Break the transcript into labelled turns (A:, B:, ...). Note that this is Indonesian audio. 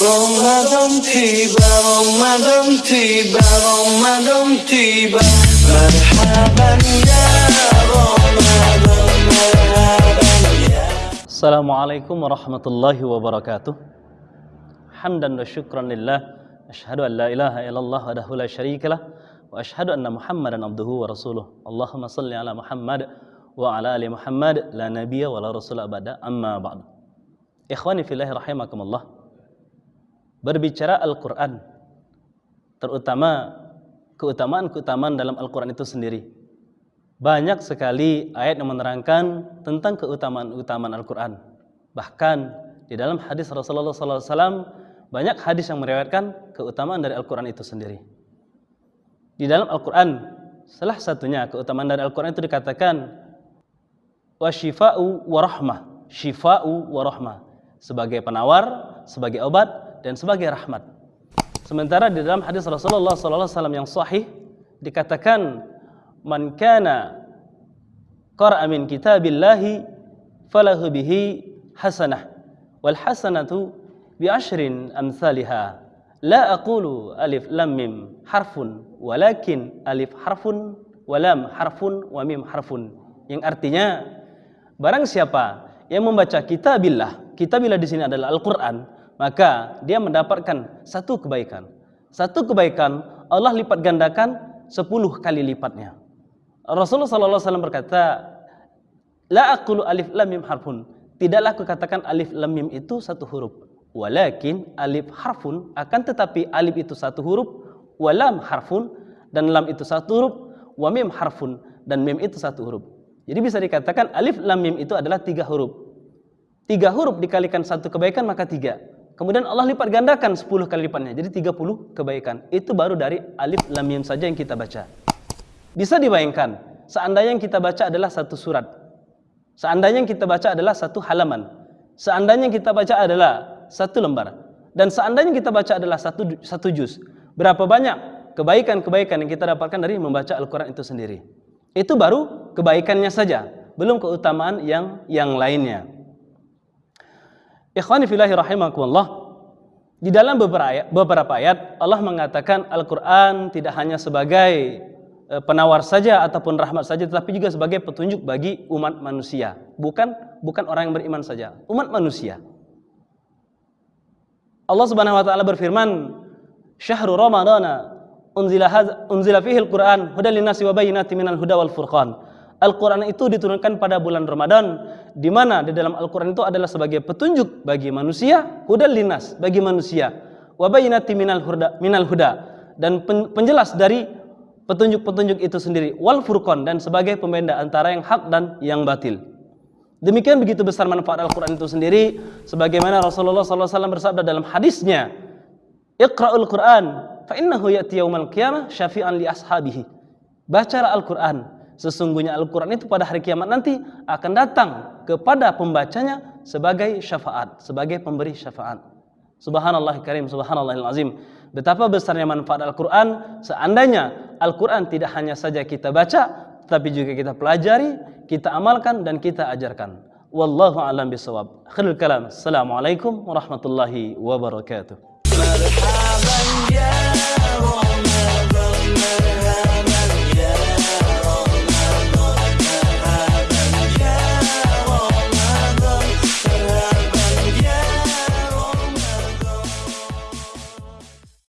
A: Ramadan tiba, Ramadan tiba, Ramadan tiba Marhaban ya Ramadan, marhaban ya
B: Assalamualaikum warahmatullahi wabarakatuh Hamdan wa syukran lillah Ashhadu an la ilaha illallah wa dahu la syarika lah Wa ashhadu anna muhammadan abduhu wa rasuluh Allahumma salli ala Muhammad wa ala ali Muhammad La nabiya wa la rasul abada amma ba'du Ikhwani fillahi rahimakumullah berbicara Al-Quran, terutama keutamaan-keutamaan dalam Al-Quran itu sendiri. Banyak sekali ayat yang menerangkan tentang keutamaan-keutamaan Al-Quran. Bahkan di dalam hadis Rasulullah SAW, banyak hadis yang meriwayatkan keutamaan dari Al-Quran itu sendiri. Di dalam Al-Quran, salah satunya keutamaan dari Al-Quran itu dikatakan, wa shifa'u wa rahmah, shifa'u wa rahmah, sebagai penawar, sebagai obat, dan sebagai rahmat. Sementara di dalam hadis Rasulullah SAW yang sahih dikatakan man kana qara'a min kitabillahi falahu bihi hasanah wal hasanatu bi ashrin amsalha la aqulu alif lam mim harfun walakin alif harfun wa lam harfun wa mim harfun yang artinya barang siapa yang membaca kitabillah kitabillah di sini adalah Al-Qur'an maka dia mendapatkan satu kebaikan. Satu kebaikan Allah lipat gandakan sepuluh kali lipatnya. Rasulullah SAW berkata, La aqulu alif lam mim harfun. Tidaklah aku katakan alif lam mim itu satu huruf. Walakin alif harfun akan tetapi alif itu satu huruf, walam harfun dan lam itu satu huruf, wa mim harfun dan mim itu satu huruf. Jadi bisa dikatakan alif lam mim itu adalah tiga huruf. Tiga huruf dikalikan satu kebaikan maka tiga. Kemudian Allah lipat gandakan 10 kali lipatnya. Jadi 30 kebaikan. Itu baru dari alif lam mim saja yang kita baca. Bisa dibayangkan, seandainya yang kita baca adalah satu surat. Seandainya yang kita baca adalah satu halaman. Seandainya yang kita baca adalah satu lembar. Dan seandainya kita baca adalah satu satu juz. Berapa banyak kebaikan-kebaikan yang kita dapatkan dari membaca Al-Quran itu sendiri. Itu baru kebaikannya saja. Belum keutamaan yang yang lainnya. Ikhwani filahi rahimakumullah. Di dalam beberapa ayat, beberapa ayat Allah mengatakan Al-Qur'an tidak hanya sebagai e, penawar saja ataupun rahmat saja tetapi juga sebagai petunjuk bagi umat manusia. Bukan bukan orang yang beriman saja, umat manusia. Allah Subhanahu wa taala berfirman, "Syahrul Ramadana unzila unzila fihi al-Qur'an hudan lin-nasi wa bayyinatin minal huda wal furqan." Al-Quran itu diturunkan pada bulan Ramadan, di mana di dalam Al-Quran itu adalah sebagai petunjuk bagi manusia, hudal linas bagi manusia, wabayinati minal huda, minal huda dan penjelas dari petunjuk-petunjuk itu sendiri, wal furqan dan sebagai pembeda antara yang hak dan yang batil. Demikian begitu besar manfaat Al-Quran itu sendiri, sebagaimana Rasulullah SAW bersabda dalam hadisnya, Iqra'ul Quran, fa innahu ya'ti yawmal qiyamah syafi'an li ashabihi. Bacalah Al-Quran, Sesungguhnya Al-Quran itu pada hari kiamat nanti akan datang kepada pembacanya sebagai syafaat, sebagai pemberi syafaat. Subhanallah karim, subhanallah azim. Betapa besarnya manfaat Al-Quran seandainya Al-Quran tidak hanya saja kita baca, tapi juga kita pelajari, kita amalkan dan kita ajarkan. Wallahu a'lam bisawab. Khairul kalam. Assalamualaikum warahmatullahi wabarakatuh.